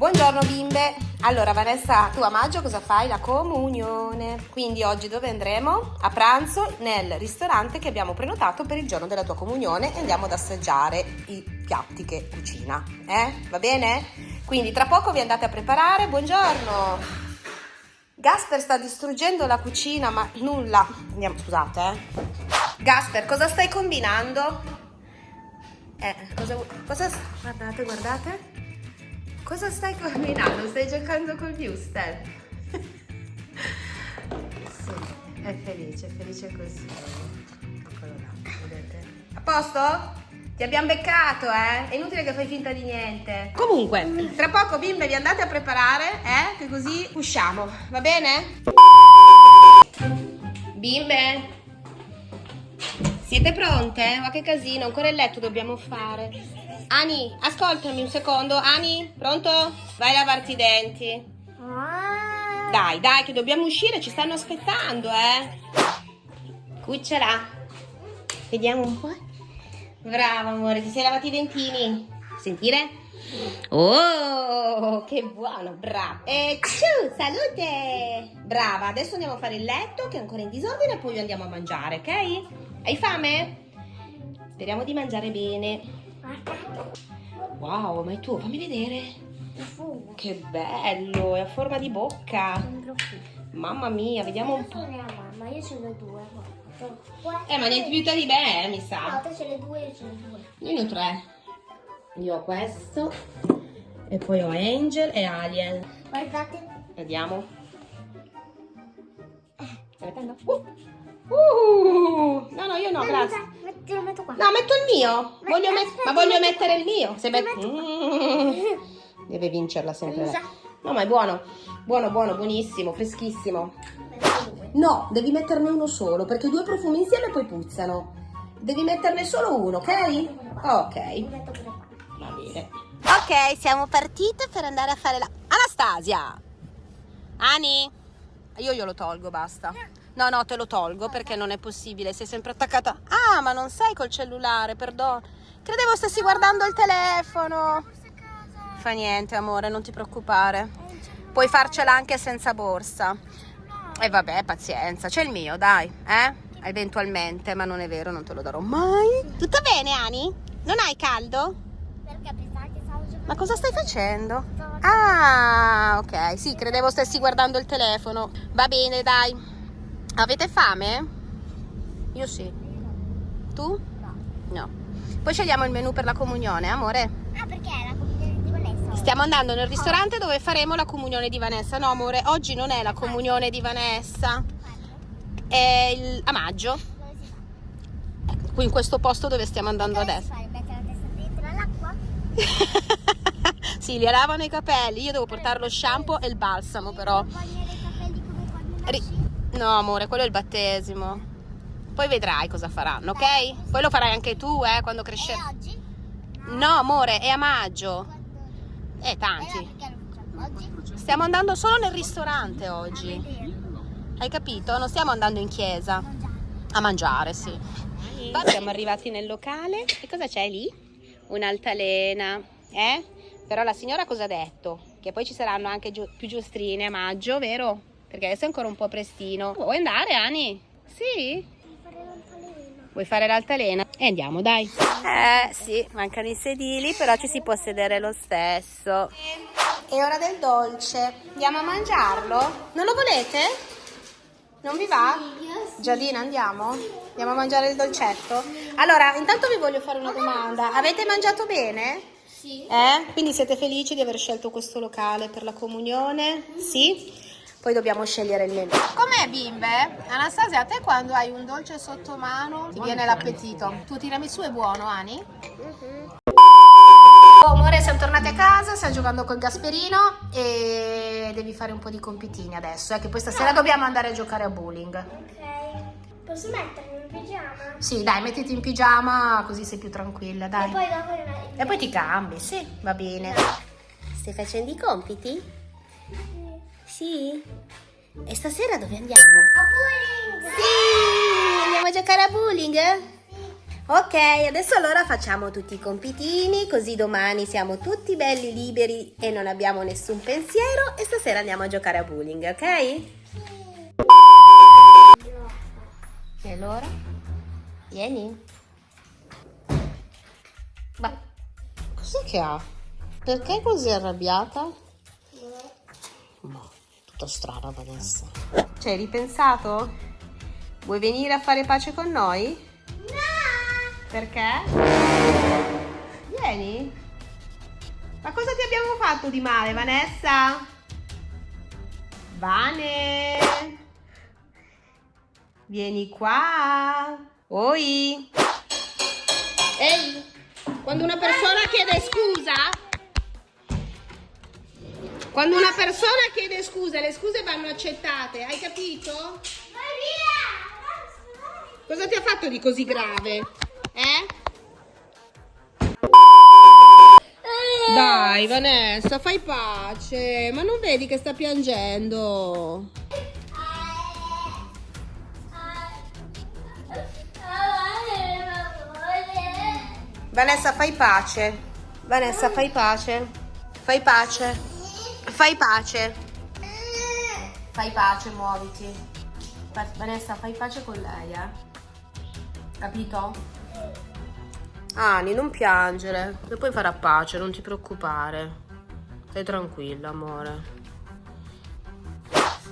Buongiorno bimbe! Allora Vanessa, tu a maggio cosa fai? La comunione. Quindi oggi dove andremo? A pranzo nel ristorante che abbiamo prenotato per il giorno della tua comunione e andiamo ad assaggiare i piatti che cucina. Eh? Va bene? Quindi tra poco vi andate a preparare. Buongiorno! Gasper sta distruggendo la cucina ma nulla. Andiamo, scusate eh. Gasper, cosa stai combinando? Eh, cosa, cosa... Guardate, guardate. Cosa stai combinando? Stai giocando col Wuster? sì, è felice, è felice così. Eccolo là, vedete? A posto? Ti abbiamo beccato, eh? È inutile che fai finta di niente. Comunque, tra poco bimbe vi andate a preparare, eh? Che così usciamo, va bene? Bimbe? Siete pronte? Ma che casino, ancora il letto dobbiamo fare. Ani, ascoltami un secondo. Ani, pronto? Vai a lavarti i denti. Ah. Dai, dai, che dobbiamo uscire, ci stanno aspettando, eh. Cucciola. Vediamo un po'. Brava, amore, ti sei lavati i dentini. Sentire? Oh, che buono, brava. E ciu, salute. Brava, adesso andiamo a fare il letto che è ancora in disordine e poi andiamo a mangiare, ok? Hai fame? Speriamo di mangiare bene. Wow, ma è tuo, fammi vedere. Che bello, è a forma di bocca. Mamma mia, vediamo un po'. mamma, io ce ne ho due. Eh, ma niente più di me, mi No, sa. te ce ne due, io ce ne ho due. Io ne ho tre. Io ho questo. E poi ho Angel e Alien. Guardate. Vediamo. Stai mettendo? Uh. Uh. No, no, io no, grazie. Met- Te lo metto qua. No, metto il mio. Ma- Voglio met- aspetta, ma voglio metto mettere qua. il mio. Se met- metto Mm. Deve vincerla sempre. Scusa. No, ma è buono. Buono, buono, buonissimo, freschissimo. No, devi metterne uno solo, perché due profumi insieme poi puzzano. Devi metterne solo uno, ok? Ok, pure qua. va bene. Ok, siamo partite per andare a fare la... Anastasia! Ani? Io glielo tolgo, basta. No, no, te lo tolgo perché non è possibile, sei sempre attaccata... Ah, ma non sei col cellulare, perdono. Credevo stessi guardando il telefono. Fa niente, amore, non ti preoccupare. Puoi farcela anche senza borsa. E vabbè, pazienza, c'è il mio, dai, eh? Eventualmente, ma non è vero, non te lo darò mai. Tutto bene, Ani? Non hai caldo? Ma cosa stai facendo? Ah, ok, sì, credevo stessi guardando il telefono. Va bene, dai. Avete fame? Io sì. Tu? No. No. Poi scegliamo il menù per la comunione, amore. Ah, perché è la comunione di Vanessa? Stiamo andando nel ristorante dove faremo la comunione di Vanessa. No, amore, oggi non è la comunione di Vanessa. È il... a maggio. Dove si fa? Qui in questo posto dove stiamo andando Dove adesso. si fa? Mettere la testa dentro all'acqua? sì, li lavano i capelli. Io devo portare lo shampoo e il balsamo, però. Non voglio i capelli come quando nasci. No, amore, quello è il battesimo. Poi vedrai cosa faranno, ok? Poi lo farai anche tu, eh, quando crescerai. oggi? No, amore, è a maggio. Eh, tanti. oggi? Stiamo andando solo nel ristorante oggi. Hai capito? Non stiamo andando in chiesa. A mangiare, sì. Siamo arrivati nel locale. E cosa c'è lì? Un'altalena, eh? Però la signora cosa ha detto? Che poi ci saranno anche più giostrine a maggio, vero? Perché adesso è ancora un po' prestino. Vuoi andare, Ani? Sì? Fare l'altalena. Vuoi fare l'altalena? E andiamo, dai. Eh, sì, mancano i sedili, però ci si può sedere lo stesso. È ora del dolce. Andiamo a mangiarlo? Non lo volete? Non vi va? Giadina, andiamo? Andiamo a mangiare il dolcetto? Allora, intanto vi voglio fare una domanda. Avete mangiato bene? Sì. Eh? Quindi siete felici di aver scelto questo locale per la comunione? Sì? Poi dobbiamo scegliere il menù. Com'è bimbe? Anastasia, a te quando hai un dolce sotto mano ti viene l'appetito. Tu tiramisù è buono, Ani? Oh, amore, siamo tornati a casa, stiamo giocando col Gasperino e devi fare un po' di compitini adesso, eh, che poi stasera dobbiamo andare a giocare a bowling. Ok. Posso mettermi in pigiama? Sì, dai, mettiti in pigiama così sei più tranquilla, dai. E poi dopo E poi ti cambi, sì, va bene. Stai facendo i compiti? Sì? E stasera dove andiamo? A bowling! Sì! Andiamo a giocare a bowling? Ok, adesso allora facciamo tutti i compitini, così domani siamo tutti belli liberi e non abbiamo nessun pensiero e stasera andiamo a giocare a bowling, ok? E allora? Vieni. Ma cos'è che ha? Perché è così arrabbiata? Ma tutta strana Vanessa. Ci hai ripensato? Vuoi venire a fare pace con noi? Perché? Vieni. Ma cosa ti abbiamo fatto di male, Vanessa? Vane. Vieni qua. Oi. Ehi, quando una persona chiede scusa, quando una persona chiede scusa, le scuse vanno accettate, hai capito? Cosa ti ha fatto di così grave? Eh? Dai Vanessa, fai pace. Ma non vedi che sta piangendo? Vanessa, fai pace. Vanessa, fai pace. Fai pace. Fai pace. Fai pace, muoviti. Vanessa, fai pace con lei, eh? Capito? Ani, non piangere. E poi farà pace, non ti preoccupare. Stai tranquilla, amore.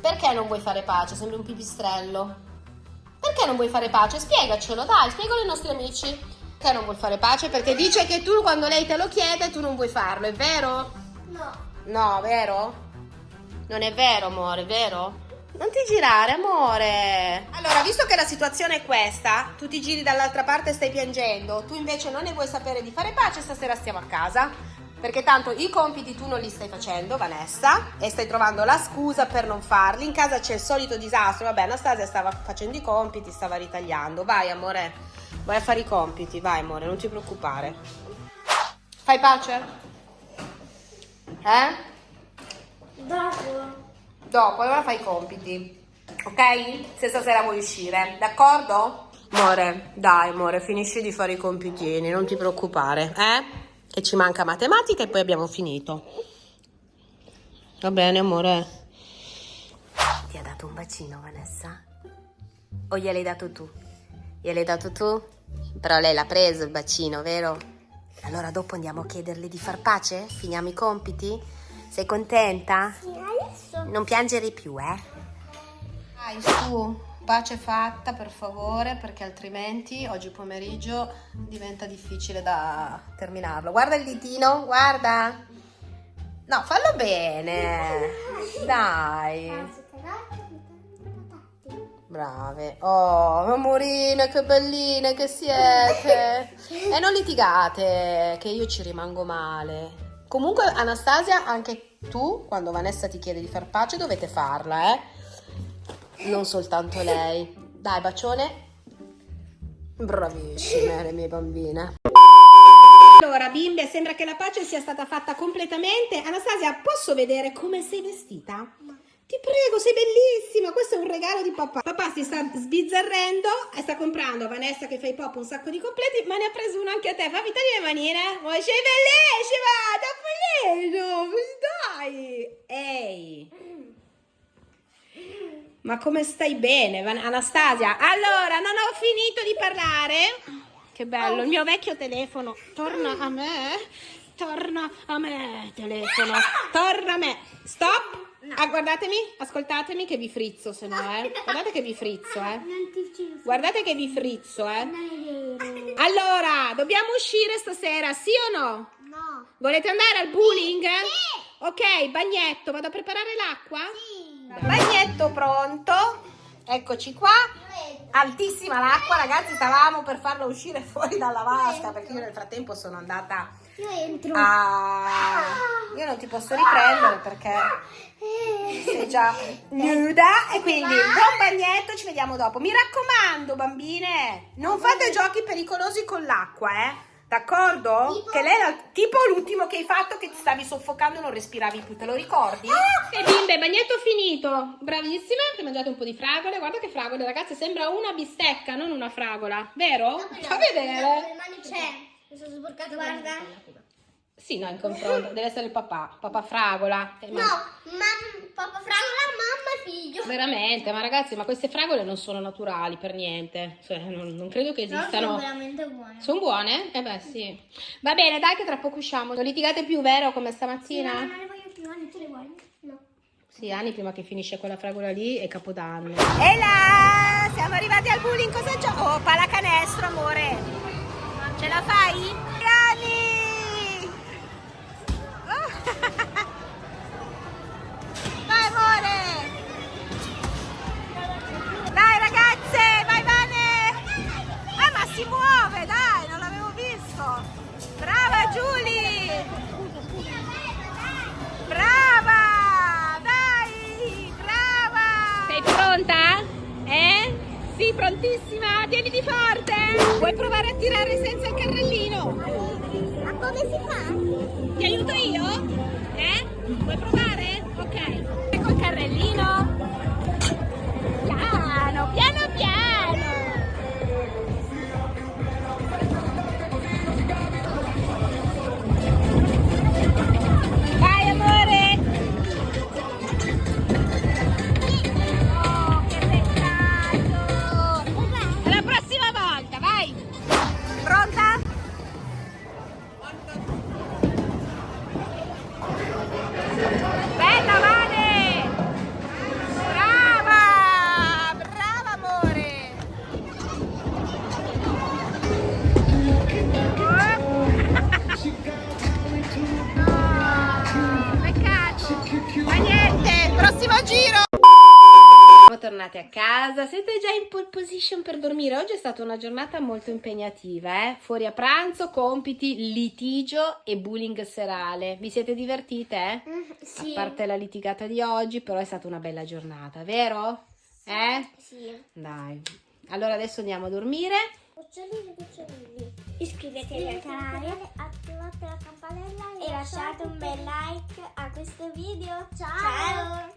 Perché non vuoi fare pace? Sembri un pipistrello. Perché non vuoi fare pace? Spiegacelo, dai, spiegalo ai nostri amici. Perché non vuoi fare pace? Perché dice che tu quando lei te lo chiede tu non vuoi farlo, è vero? No. No, vero? Non è vero, amore, vero? Non ti girare, amore. Allora, visto che la situazione è questa, tu ti giri dall'altra parte e stai piangendo, tu invece non ne vuoi sapere di fare pace, stasera stiamo a casa. Perché tanto i compiti tu non li stai facendo, Vanessa, e stai trovando la scusa per non farli. In casa c'è il solito disastro. Vabbè, Anastasia stava facendo i compiti, stava ritagliando. Vai, amore, vai a fare i compiti. Vai, amore, non ti preoccupare. Fai pace? Eh? Dopo. Dopo, allora fai i compiti. Ok? Se stasera vuoi uscire, d'accordo? Amore, dai, amore, finisci di fare i compitini, non ti preoccupare, eh? Che ci manca matematica e poi abbiamo finito. Va bene, amore. Ti ha dato un bacino, Vanessa? O gliel'hai dato tu? Gliel'hai dato tu? Però lei l'ha preso il bacino, vero? Allora dopo andiamo a chiederle di far pace? Finiamo i compiti? Sei contenta? Sì, adesso. Non piangere più, eh? Dai, su, pace fatta per favore, perché altrimenti oggi pomeriggio diventa difficile da terminarlo. Guarda il ditino, guarda. No, fallo bene. Dai. Brave. Oh, amorine, che belline che siete. E non litigate, che io ci rimango male. Comunque, Anastasia, anche tu, quando Vanessa ti chiede di far pace, dovete farla, eh? Non soltanto lei. Dai, bacione. Bravissime le mie bambine. Allora, bimbe, sembra che la pace sia stata fatta completamente. Anastasia, posso vedere come sei vestita? Ti prego, sei bellissima. Questo è un regalo di papà. Papà si sta sbizzarrendo e sta comprando a Vanessa che fa i pop un sacco di completi, ma ne ha preso uno anche a te. Fammi togli le manine. Ma sei bellissima, Topolino. Dai. Ehi. Ma come stai bene, Anastasia? Allora, non ho finito di parlare. Che bello, il mio vecchio telefono. Torna a me. Torna a me, telefono. Torna a me. Stop. Ah, guardatemi, ascoltatemi che vi frizzo, se no, eh. Guardate che vi frizzo, eh. Guardate che vi frizzo, eh. Allora, dobbiamo uscire stasera, sì o no? No. Volete andare al bowling? Ok, bagnetto, vado a preparare l'acqua? Sì. Bagnetto pronto. Eccoci qua. Altissima l'acqua, ragazzi, stavamo per farla uscire fuori dalla vasca perché io nel frattempo sono andata Io entro. a... Io non ti posso riprendere perché sei già nuda e quindi buon bagnetto, ci vediamo dopo. Mi raccomando, bambine, non fate giochi pericolosi con l'acqua, eh. D'accordo? Tipo? Che lei era tipo l'ultimo che hai fatto che ti stavi soffocando e non respiravi più, te lo ricordi? E bimbe, bagnetto finito. Bravissime, avete mangiato un po' di fragole. Guarda che fragole, ragazze, sembra una bistecca, non una fragola. Vero? Fa vedere. C'è. Mi sono sporcato. Guarda. Sì, no, in confronto. Deve essere il papà. Papà fragola. Ma- No, mamma, papà fragola, mamma e figlio. Veramente, ma ragazzi, ma queste fragole non sono naturali per niente. Cioè, non, non credo che esistano. veramente buone. Sono buone? Eh beh, sì. Va bene, dai che tra poco usciamo. Non litigate più, vero, come stamattina? non le voglio più, Anni, tu le vuoi? No. Sì, anni prima che finisce quella fragola lì è Capodanno. E là, siamo arrivati al bullying, cosa gioco? Oh, pallacanestro, amore. Ce la fai? 9, dai, non l'avevo visto. Brava Giulia! Brava! Dai! Brava! Sei pronta? Eh? Sì, prontissima? Tieniti forte! Vuoi provare a tirare senza il carrellino? Ma come si fa? Ti aiuto io? Eh? Vuoi provare? Ok. Thank you. Siamo tornati a casa, siete già in pole position per dormire. Oggi è stata una giornata molto impegnativa, eh? Fuori a pranzo, compiti, litigio e bullying serale. Vi siete divertite? eh? Sì. A parte la litigata di oggi, però è stata una bella giornata, vero? Eh? Sì. Dai. Allora adesso andiamo a dormire. Cucciolini, cucciolini. Iscrivetevi al canale, attivate la campanella e lasciate un bel like a questo video. Ciao.